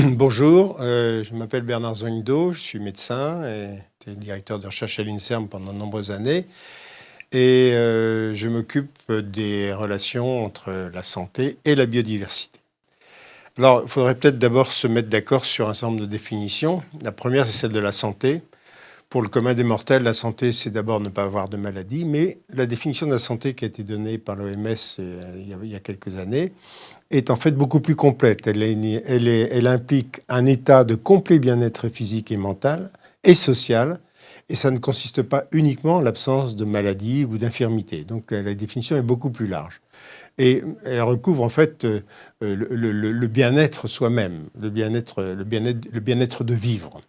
Bonjour, euh, je m'appelle Bernard Zonido, je suis médecin et directeur de recherche à l'INSERM pendant de nombreuses années. Et euh, je m'occupe des relations entre la santé et la biodiversité. Alors, il faudrait peut-être d'abord se mettre d'accord sur un certain nombre de définitions. La première, c'est celle de la santé. Pour le commun des mortels, la santé, c'est d'abord ne pas avoir de maladie, mais la définition de la santé qui a été donnée par l'OMS euh, il, y a quelques années est en fait beaucoup plus complète. Elle, implique un état de complet bien-être physique et mental et social, et ça ne consiste pas uniquement en l'absence de maladie ou d'infirmité. Donc la définition est beaucoup plus large. Et elle recouvre en fait euh, le, le bien-être soi-même, le bien-être bien bien de vivre.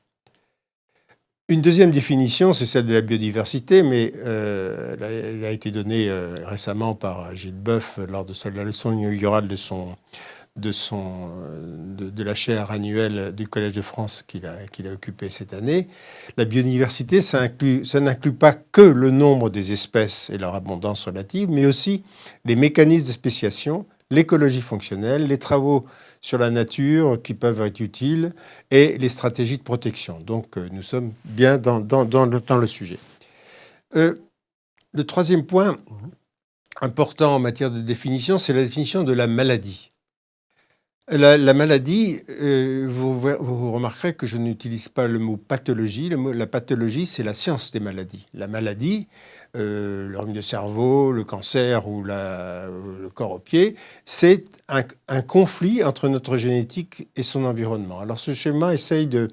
Une deuxième définition, c'est celle de la biodiversité, mais euh, elle, a, été donnée euh, récemment par Gilles Boeuf lors de, la leçon inaugurale euh, de, la chaire annuelle du Collège de France qu'il a, occupée cette année. La biodiversité, ça n'inclut pas que le nombre des espèces et leur abondance relative, mais aussi les mécanismes de spéciation, l'écologie fonctionnelle, les travaux sur la nature qui peuvent être utiles et les stratégies de protection. Donc euh, nous sommes bien dans, le, sujet. Euh, le troisième point important en matière de définition, c'est la définition de la maladie. La, maladie, euh, vous, remarquerez que je n'utilise pas le mot pathologie. la pathologie, c'est la science des maladies. La maladie, euh, le de cerveau, le cancer ou le corps au pied, c'est un, conflit entre notre génétique et son environnement. Alors ce schéma essaye de,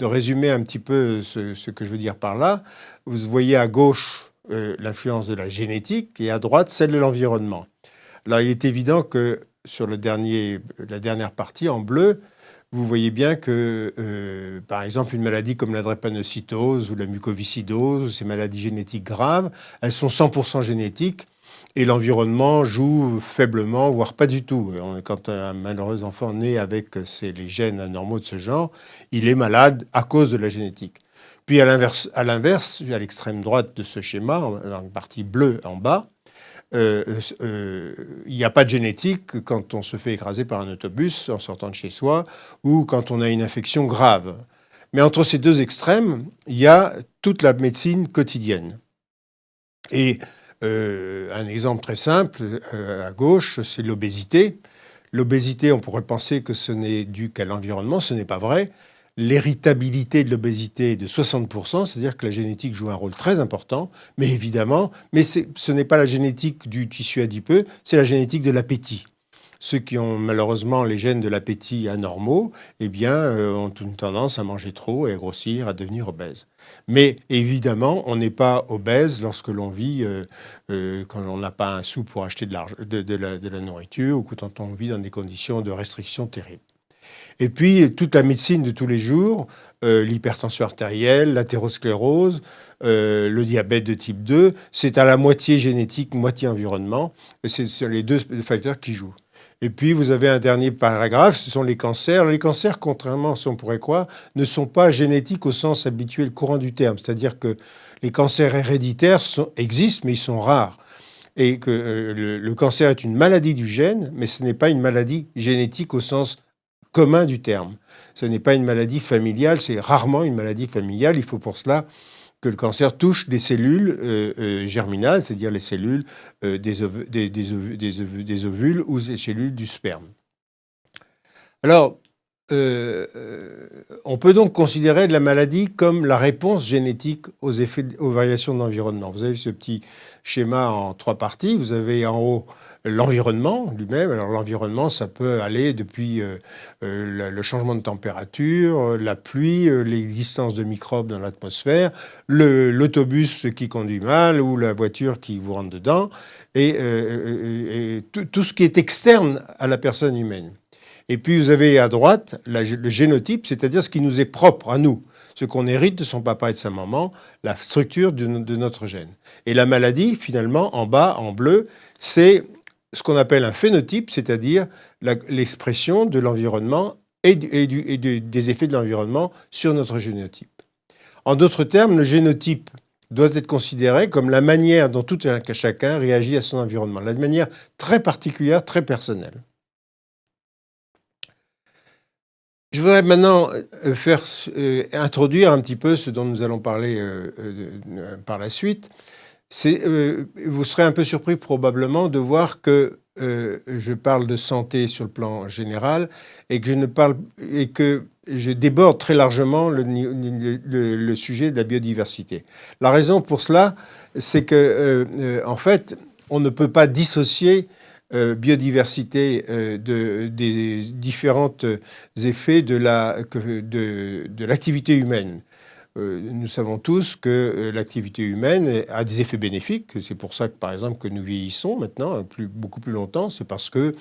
résumer un petit peu ce, que je veux dire par là. Vous voyez à gauche euh, l'influence de la génétique et à droite celle de l'environnement. Alors il est évident que sur le dernier, la dernière partie en bleu, vous voyez bien que, euh, par exemple, une maladie comme la drépanocytose ou la mucoviscidose, ces maladies génétiques graves, elles sont 100% génétiques et l'environnement joue faiblement, voire pas du tout. Quand un malheureux enfant naît avec les gènes anormaux de ce genre, il est malade à cause de la génétique. Puis à l'inverse, à l'extrême droite de ce schéma, dans la partie bleue en bas, euh, euh, il n'y a pas de génétique quand on se fait écraser par un autobus en sortant de chez soi ou quand on a une infection grave. Mais entre ces deux extrêmes, il y a toute la médecine quotidienne. Et euh, un exemple très simple, à gauche, c'est l'obésité. L'obésité, on pourrait penser que ce n'est dû qu'à l'environnement, ce n'est pas vrai l'héritabilité de l'obésité est de 60%, c'est-à-dire que la génétique joue un rôle très important, mais évidemment, mais ce n'est pas la génétique du tissu adipeux, c'est la génétique de l'appétit. Ceux qui ont malheureusement les gènes de l'appétit anormaux, eh bien, euh, ont une tendance à manger trop et à grossir, à devenir obèse. Mais évidemment, on n'est pas obèse lorsque l'on vit, euh, euh, quand on n'a pas un sou pour acheter de, la, de la nourriture ou quand on vit dans des conditions de restriction terribles. Et puis, toute la médecine de tous les jours, euh, l'hypertension artérielle, l'athérosclérose, euh, le diabète de type 2, c'est à la moitié génétique, moitié environnement. C'est les deux facteurs qui jouent. Et puis, vous avez un dernier paragraphe, ce sont les cancers. Les cancers, contrairement à ce qu'on pourrait croire, ne sont pas génétiques au sens habituel courant du terme. C'est-à-dire que les cancers héréditaires existent, mais ils sont rares. Et que euh, le cancer est une maladie du gène, mais ce n'est pas une maladie génétique au sens commun du terme. Ce n'est pas une maladie familiale, c'est rarement une maladie familiale. Il faut pour cela que le cancer touche des cellules euh, euh, germinales, c'est-à-dire les cellules euh, des, ovules ou des cellules du sperme. Alors, on peut donc considérer la maladie comme la réponse génétique aux, effets, aux variations de l'environnement. Vous avez ce petit schéma en trois parties. Vous avez en haut l'environnement lui-même. Alors l'environnement, ça peut aller depuis euh, euh, le changement de température, euh, la pluie, l'existence de microbes dans l'atmosphère, l'autobus qui conduit mal ou la voiture qui vous rentre dedans, et, tout, ce qui est externe à la personne humaine. Et puis vous avez à droite le génotype, c'est-à-dire ce qui nous est propre à nous, ce qu'on hérite de son papa et de sa maman, la structure de, notre gène. Et la maladie, finalement, en bas, en bleu, c'est ce qu'on appelle un phénotype, c'est-à-dire l'expression de l'environnement et, des effets de l'environnement sur notre génotype. En d'autres termes, le génotype doit être considéré comme la manière dont tout un chacun réagit à son environnement, la manière très particulière, très personnelle. Je voudrais maintenant euh, faire, euh, introduire un petit peu ce dont nous allons parler euh, par la suite. vous serez un peu surpris probablement de voir que je parle de santé sur le plan général et que je, déborde très largement le, le, sujet de la biodiversité. La raison pour cela, c'est que, en fait, on ne peut pas dissocier euh, biodiversité euh, de, des différents effets de l'activité humaine. Euh, nous savons tous que l'activité humaine a des effets bénéfiques. C'est pour ça que, par exemple, que nous vieillissons maintenant beaucoup plus longtemps. C'est parce que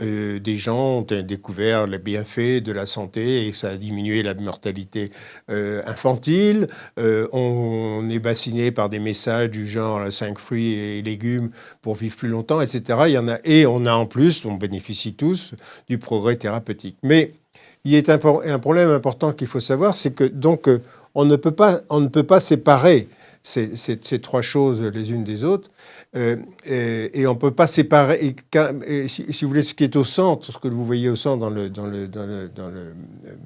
euh, des gens ont découvert les bienfaits de la santé et ça a diminué la mortalité euh, infantile. Euh, on, est bassiné par des messages du genre 5 fruits et légumes pour vivre plus longtemps, etc. Et on a en plus, on bénéficie tous du progrès thérapeutique. Mais il y a un problème important qu'il faut savoir, c'est que donc on ne peut pas, on ne peut pas séparer ces, trois choses les unes des autres. Euh, et, on ne peut pas séparer. Si, vous voulez, ce qui est au centre, ce que vous voyez au centre dans le,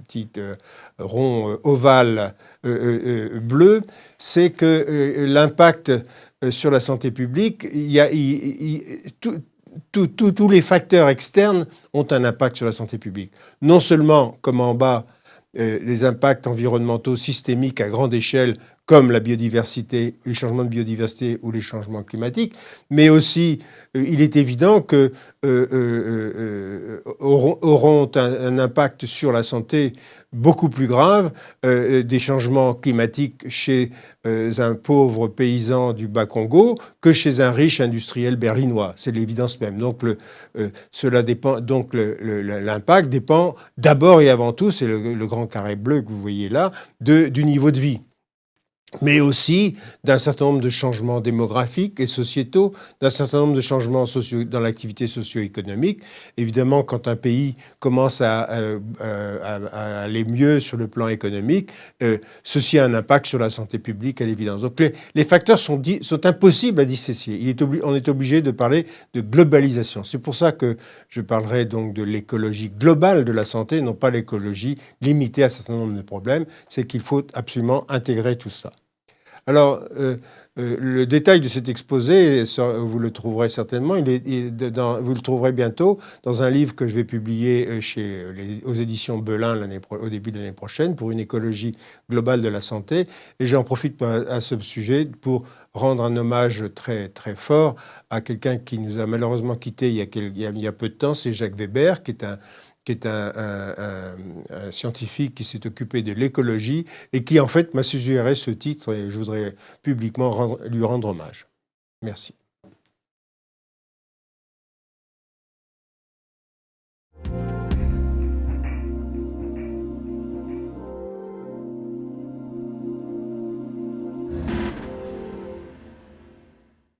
petit euh, rond euh, ovale bleu, c'est que l'impact sur la santé publique, tous les facteurs externes ont un impact sur la santé publique. Non seulement, comme en bas, les impacts environnementaux systémiques à grande échelle comme la biodiversité, les changements de biodiversité ou les changements climatiques, mais aussi euh, il est évident que euh, euh, auront, un, impact sur la santé beaucoup plus grave des changements climatiques chez un pauvre paysan du Bas-Congo que chez un riche industriel berlinois. C'est l'évidence même. Donc, l'impact dépend d'abord et avant tout, c'est le, grand carré bleu que vous voyez là, du niveau de vie mais aussi d'un certain nombre de changements démographiques et sociétaux, d'un certain nombre de changements dans l'activité socio-économique. Évidemment, quand un pays commence à, euh, aller mieux sur le plan économique, euh, ceci a un impact sur la santé publique à l'évidence. Donc les, facteurs sont, impossibles à dissocier. On est obligé de parler de globalisation. C'est pour ça que je parlerai donc de l'écologie globale de la santé, non pas l'écologie limitée à un certain nombre de problèmes. C'est qu'il faut absolument intégrer tout ça. Alors, euh, euh, le détail de cet exposé, vous le trouverez certainement, il est, vous le trouverez bientôt dans un livre que je vais publier euh, chez aux éditions Belin au début de l'année prochaine pour une écologie globale de la santé. Et j'en profite à ce sujet pour rendre un hommage très, très fort à quelqu'un qui nous a malheureusement quittés il y a peu de temps, c'est Jacques Weber, qui est un qui est un, scientifique qui s'est occupé de l'écologie et qui en fait m'a suggéré ce titre et je voudrais publiquement lui rendre hommage. Merci.